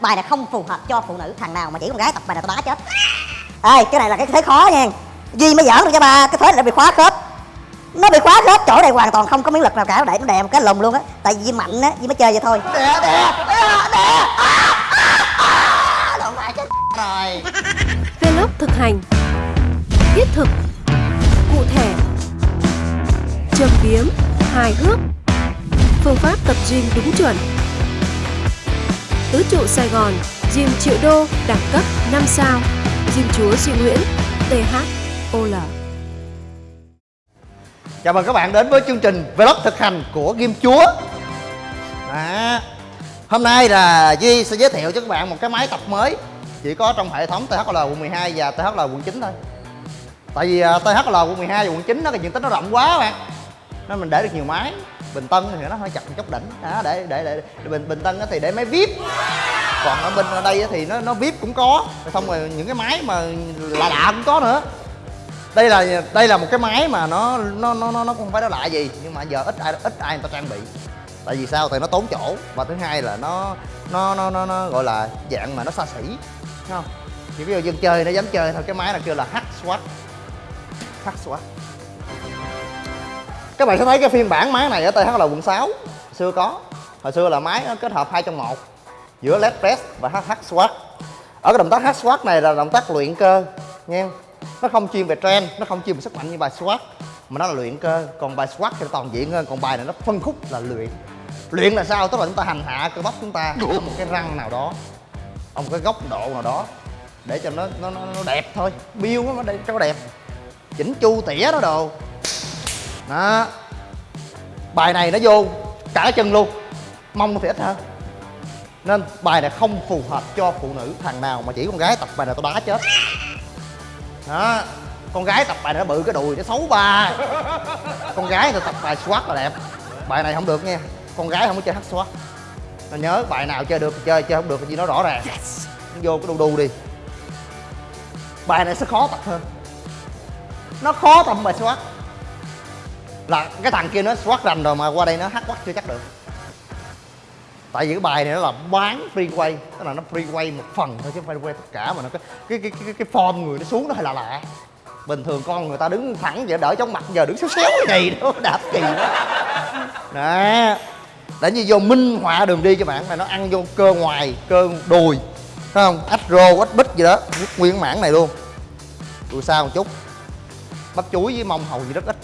bài này không phù hợp cho phụ nữ thằng nào mà chỉ con gái tập bài này tao đá chết. Ê cái này là cái thế khó nha. Duy mới giỡn được cho ba cái thế này nó bị khóa khớp. Nó bị khóa khớp chỗ này hoàn toàn không có miếng lực nào cả nó để nó đè một cái lùng luôn á. Tại vì Duy mạnh á Duy mới chơi vậy thôi. Đè đè đè đè. Phải chết rồi. Vlog thực hành. Thiết thực. Cụ thể. Châm biếm. Hài hước. Phương pháp tập gym đúng chuẩn Tứ trụ Sài Gòn Gym triệu đô Đẳng cấp 5 sao Gym chúa Duy Nguyễn THOL Chào mừng các bạn đến với chương trình Vlog thực hành của Gym Chúa. À, Hôm nay là Duy sẽ giới thiệu cho các bạn một cái máy tập mới Chỉ có trong hệ thống THL quận 12 và THL quận 9 thôi. Tại vì à, THL quận 12 và quận 9 nó cái diện tích nó rộng quá bạn Nên mình để được nhiều máy. Bình Tân thì nó hơi chặt một chút đỉnh. À, để, để, để, để Bình, Bình Tân thì để máy VIP. Còn ở bên ở đây thì nó nó vip cũng có. Xong rồi những cái máy mà lạ lạ cũng có nữa. Đây là đây là một cái máy mà nó nó nó nó không phải nó lạ gì nhưng mà giờ ít ai ít ai người ta trang bị. Tại vì sao? Tại nó tốn chỗ. Và thứ hai là nó nó nó nó, nó gọi là dạng mà nó xa xỉ. Không? Thì ví dụ dân chơi nó dám chơi thôi. Cái máy này kêu là hack swat. Hack swat các bạn sẽ thấy cái phiên bản máy này ở TH là quận 6 xưa có. Hồi xưa là máy kết hợp hai trong một giữa led press và HH squat ở cái động tác hh squat này là động tác luyện cơ nha nó không chuyên về trend nó không chuyên về sức mạnh như bài squat mà nó là luyện cơ. Còn bài squat thì toàn diện hơn còn bài này nó phân khúc là luyện. Luyện là sao? Tức là chúng ta hành hạ cơ bắp chúng ta ở một cái răng nào đó ở một cái góc độ nào đó để cho nó nó nó, nó đẹp thôi. Biêu nó để cho nó đẹp. Chỉnh chu tỉa đó đồ đó. Bài này nó vô cả chân luôn. Mông nó thì ít hơn. Nên bài này không phù hợp cho phụ nữ thằng nào mà chỉ con gái tập bài này tao đá chết. Đó. Con gái tập bài này nó bự cái đùi nó xấu ba. Con gái thì tập bài squat là đẹp. Bài này không được nha con gái không có chơi hát squat. Nó nhớ bài nào chơi được thì chơi chơi không được thì nó rõ ràng. Nó vô cái đu đu đi. Bài này sẽ khó tập hơn. Nó khó tập bài squat là cái thằng kia nó squat rành rồi mà qua đây nó hát quát chưa chắc được. Tại vì cái bài này nó là bán free quay tức là nó free quay một phần thôi chứ free quay tất cả mà nó cái cái cái cái, cái form người nó xuống nó hơi lạ lạ. Bình thường con người ta đứng thẳng vậy đỡ chóng mặt giờ đứng xéo xéo cái gì đó đạp kỳ đó. Nè để như vô minh họa đường đi cho bạn này nó ăn vô cơ ngoài cơ đùi thấy không? Ách rô ách bích gì đó nguyên mảng này luôn. Đùi sao một chút. Bắp chuối với mông hầu gì rất ít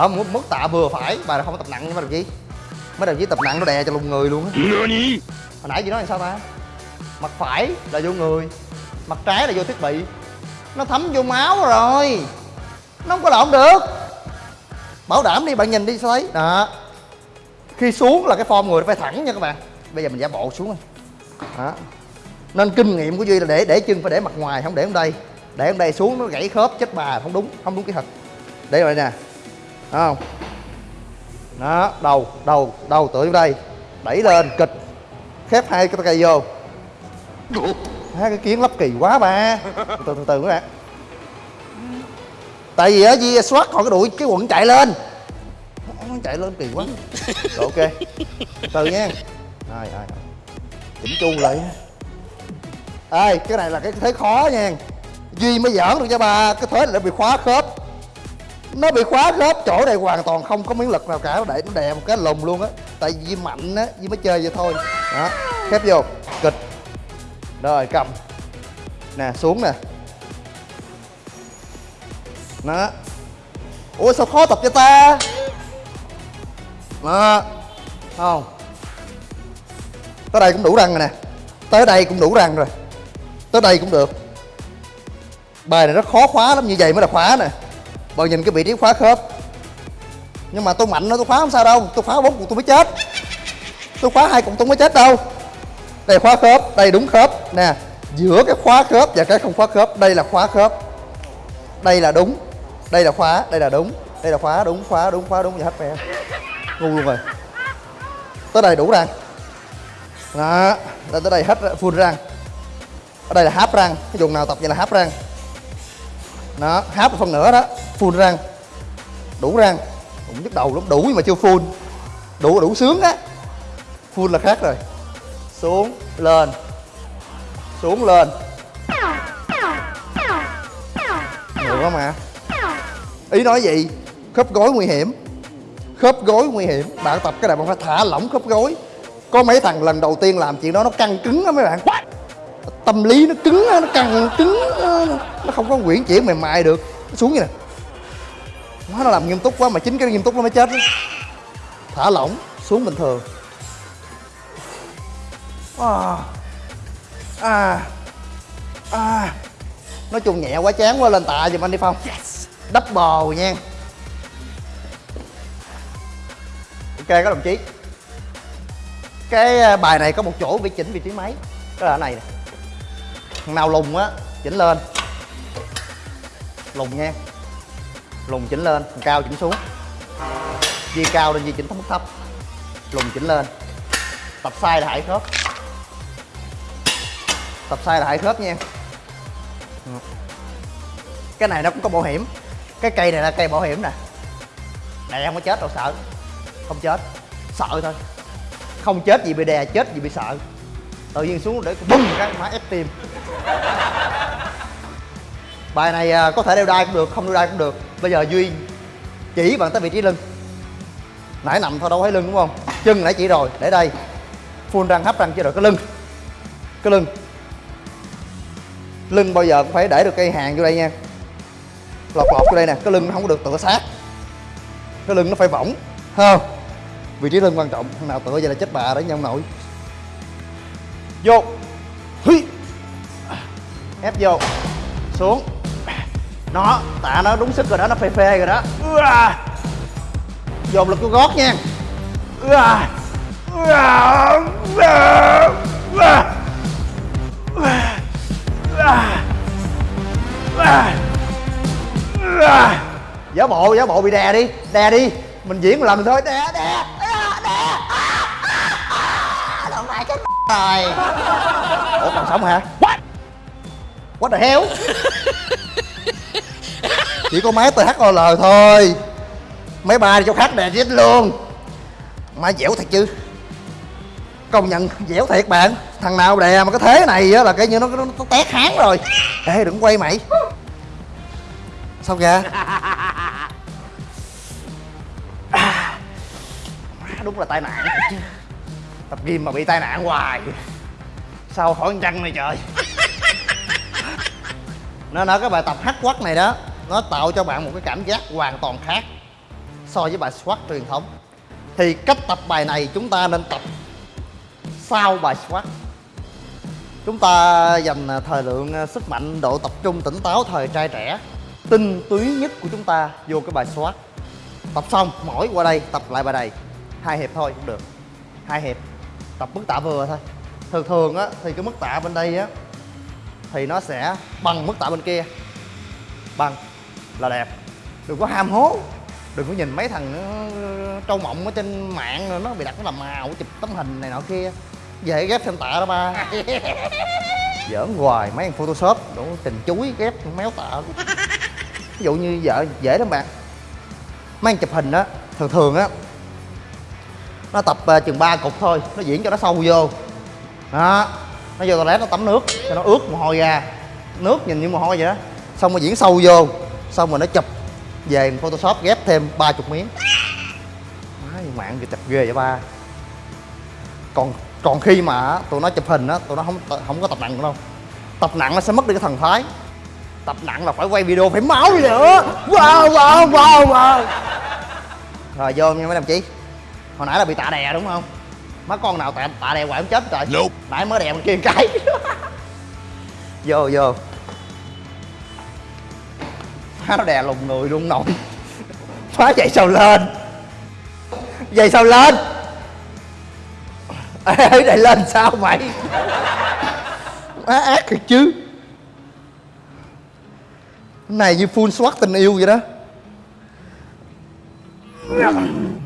ở mức, mức tạ vừa phải. Bài này không có tập nặng mà được gì mấy đồng chí tập nặng nó đè cho lùng người luôn á. Hồi nãy chị nói là sao ta? Mặt phải là vô người mặt trái là vô thiết bị. Nó thấm vô máu rồi. Nó không có lộn được. Bảo đảm đi bạn nhìn đi sao thấy? Đó. Khi xuống là cái form người phải thẳng nha các bạn. Bây giờ mình giả bộ xuống rồi. Đó. Nên kinh nghiệm của duy là để để chân phải để mặt ngoài không để ở đây. Để ở đây xuống nó gãy khớp chết bà không đúng không đúng kỹ thuật. Để rồi nè Đúng không? Đó, đầu đầu đầu tựa vô đây. Đẩy lên, kịch. Khép hai cái cây vô. Hai cái kiến lắp kỳ quá ba. Từ từ từ các bạn tại vì á di soát còn cái đuổi cái quận chạy lên. Nó chạy lên kỳ quá. Rồi, ok. Từ nha. Rồi rồi chỉnh chu lại ê cái này là cái thế khó nha. Duy mới giỡn được cho bà cái thế lại bị khóa khớp nó bị khóa khớp, chỗ này hoàn toàn không có miếng lực nào cả, để nó đè một cái lùm luôn á. Tại vì mạnh á vì mới chơi vậy thôi. Đó, khép vô, kịch. Rồi, cầm. Nè, xuống nè. Đó. Ủa, sao khó tập cho ta? Đó, không. Tới đây cũng đủ răng rồi nè. Tới đây cũng đủ răng rồi. Tới đây cũng được. Bài này rất khó khóa lắm, như vậy mới là khóa nè bao nhìn cái vị trí khóa khớp. Nhưng mà tôi mạnh nó tôi khóa không sao đâu. Tôi khóa bốn cục tôi mới chết. Tôi khóa hai cục tôi mới chết đâu. Đây khóa khớp, đây đúng khớp. Nè, giữa cái khóa khớp và cái không khóa khớp, đây là khóa khớp. Đây là đúng. Đây là khóa, đây là đúng. Đây là khóa, đúng khóa đúng khóa, đúng. Gì hết mẹ ngu luôn rồi. Tới đây đủ răng. Đó đây tới đây hết full răng. Ở đây là háp răng. Cái vùng nào tập vậy là háp răng. Đó háp một phần nữa đó full răng. Đủ răng. Cũng nhức đầu lắm. Đủ nhưng mà chưa full. Đủ đủ sướng á. Full là khác rồi. Xuống lên. Xuống lên. Được quá mà ý nói gì? Khớp gối nguy hiểm. Khớp gối nguy hiểm. Bạn tập cái này bạn phải thả lỏng khớp gối. Có mấy thằng lần đầu tiên làm chuyện đó nó căng cứng á mấy bạn. Tâm lý nó cứng nó căng cứng nó không có quyển chuyển mềm mại được. Nó xuống như nè Má nó làm nghiêm túc quá mà chính cái nghiêm túc nó mới chết đó. thả lỏng xuống bình thường. À, à, à. nói chung nhẹ quá chán quá lên tạ giùm anh đi phong. Đắp bò nha. Ok các đồng chí. Cái à, bài này có một chỗ bị chỉnh vị trí máy. Đó là này nè. Thằng nào lùng á chỉnh lên. Lùng nha lùng chỉnh lên thằng cao chỉnh xuống. Di cao lên, di chỉnh thấp mức thấp. Lùng chỉnh lên. Tập sai là hại khớp. Tập sai là hại khớp nha. Cái này nó cũng có bảo hiểm. Cái cây này là cây bảo hiểm nè. Này không có chết đâu, sợ. Không chết. Sợ thôi. Không chết gì bị đè, chết gì bị sợ. Tự nhiên xuống để bung cái má ép tim bài này à, có thể đeo đai cũng được, không đeo đai cũng được. Bây giờ duy chỉ bằng tới vị trí lưng. Nãy nằm thôi, đâu thấy lưng, đúng không? Chân nãy chỉ rồi, để đây. Full răng, hấp răng chưa rồi, cái lưng. Cái lưng. Lưng bao giờ cũng phải để được cây hàng vô đây nha. Lọt lọt vô đây nè, cái lưng nó không có được tựa sát. Cái lưng nó phải võng không? Vị trí lưng quan trọng, thằng nào tựa vậy là chết bà đấy nha ông nội vô. Hí. ép vô. Xuống nó, tạ nó đúng sức rồi đó, nó phê phê rồi đó. Dồn lực của gót nha. Giả bộ giả bộ bị đè đi. Đè đi. Mình diễn một lần thôi. Đè đè. Đè. À, à, à. Đâu phải cái rồi ủa, còn sống hả? What? What the hell? Chỉ có máy THOL thôi. Mấy ba cho chỗ khác đè chết luôn. Má dẻo thật chứ. Công nhận dẻo thiệt bạn. Thằng nào đè mà cái thế này á là cái như nó, nó, nó tét háng rồi. Ê đừng quay mày. Sao kìa? À, đúng là tai nạn chứ. Tập gym mà bị tai nạn hoài. Sao khỏi con này trời. Nó nói cái bài tập hát quắc này đó nó tạo cho bạn một cái cảm giác hoàn toàn khác so với bài squat truyền thống. Thì cách tập bài này chúng ta nên tập sau bài squat chúng ta dành à, thời lượng à, sức mạnh, độ tập trung, tỉnh táo, thời trai trẻ, tinh túy nhất của chúng ta vô cái bài squat tập xong, mỏi qua đây, tập lại bài này. Hai hiệp thôi, cũng được. Hai hiệp. Tập mức tạ vừa thôi. Thường thường á, thì cái mức tạ bên đây á, thì nó sẽ bằng mức tạ bên kia. Bằng là đẹp. Đừng có ham hố. Đừng có nhìn mấy thằng nó trâu mộng ở trên mạng rồi nó bị đặt nó làm màu chụp tấm hình này nọ kia. Về ghép thêm tạ đó ba. Giỡn hoài mấy thằng photoshop đủ tình chuối ghép méo tạ ví dụ như vợ dễ lắm bạn. Mấy anh chụp hình á thường thường á nó tập uh, chừng 3 cục thôi nó diễn cho nó sâu vô. Đó nó vô toilet nó tắm nước cho nó ướt mồ hôi ra. Nước nhìn như mồ hôi vậy đó. Xong rồi diễn sâu vô xong rồi nó chụp về photoshop ghép thêm ba chục miếng. Má mạng gì chụp ghê vậy ba. Còn còn khi mà tụi nó chụp hình á tụi nó không không có tập nặng đâu. Tập nặng nó sẽ mất đi cái thần thái. Tập nặng là phải quay video phải máu đi nữa. Wow wow wow wow. Rồi vô nha mấy đồng chí. Hồi nãy là bị tạ đè đúng không? Má con nào tạ, tạ đè hoài không chết trời. Nope. nãy mới đè bên kia một cái. Vô vô áo đè lùng người luôn nổi phá chạy sao lên? Dậy sao lên? Ê này lên sao mày? Má ác thiệt chứ. Cái này như full swat tình yêu vậy đó.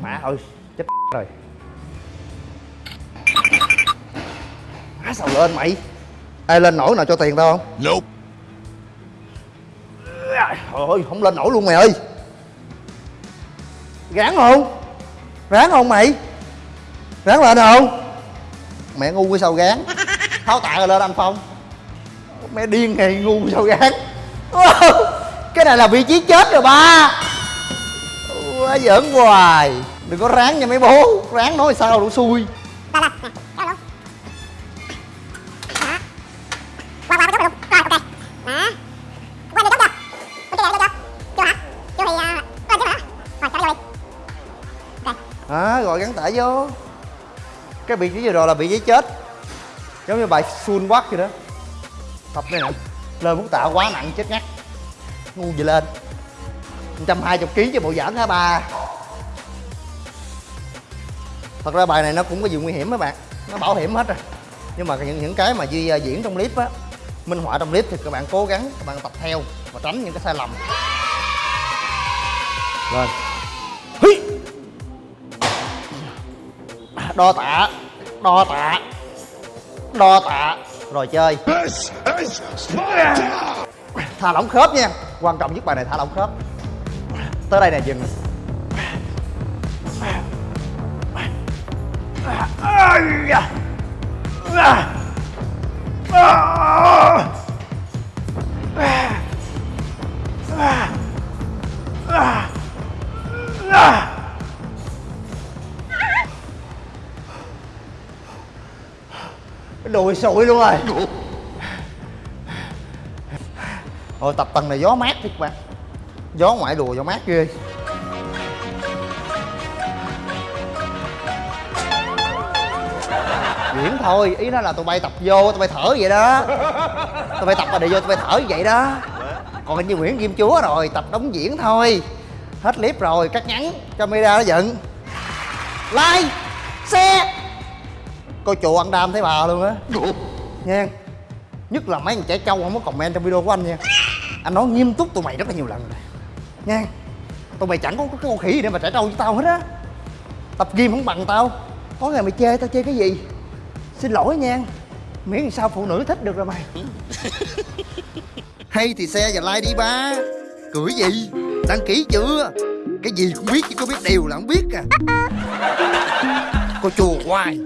Má ơi, chết rồi. Má sao lên mày? Ai lên nổi nào cho tiền tao không? Nope. Trời ơi, không lên nổi luôn mày ơi. Ráng không? Ráng không mày? Ráng lên không mẹ ngu cái sao gán tháo tạ rồi lên anh phong. Mẹ điên này ngu sao gán cái này là vị trí chết rồi ba. Quá giỡn hoài. Đừng có ráng nha mấy bố. Ráng nói sao đủ xui. À, rồi gắn tải vô. Cái vị trí vừa rồi là vị trí chết. Giống như bài full quắc vậy đó. Tập này nè. Lên muốn tạo quá nặng chết ngắt. Ngu gì lên. 120 kg cho bộ giỡn hả ba thật ra bài này nó cũng có gì nguy hiểm mấy bạn. Nó bảo hiểm hết rồi. Nhưng mà những những cái mà duy à, diễn trong clip á minh họa trong clip thì các bạn cố gắng các bạn tập theo và tránh những cái sai lầm. Lên đo tạ. Đo tạ. Đo tạ. Rồi chơi. Thả lỏng khớp nha. Quan trọng nhất bài này thả lỏng khớp. Tới đây nè dừng đùi sụi luôn rồi? Rồi tập tầng này gió mát thiệt bạn Gió ngoại đùa gió mát ghê. Diễn thôi, ý nó là tụi bay tập vô, tụi bay thở vậy đó. Tụi bay tập mà để vô tụi bay thở vậy đó. Còn hình như Nguyễn Kim Chúa rồi, tập đóng diễn thôi. Hết clip rồi, cắt ngắn, camera nó dựng. Like, share Coi chùa ăn đam thấy bà luôn á. Nha. Nhất là mấy thằng trẻ trâu không có comment trong video của anh nha. Anh nói nghiêm túc tụi mày rất là nhiều lần rồi. Nha. Tụi mày chẳng có cái con khỉ gì để mà trẻ trâu với tao hết á. Tập gym không bằng tao. Có ngày mày chê tao chê cái gì? Xin lỗi nha. Miễn sao phụ nữ thích được rồi mày. Hay thì xe và like đi ba. Cười gì? Đăng ký chưa? Cái gì cũng biết chứ có biết điều là không biết à. Cô chùa hoài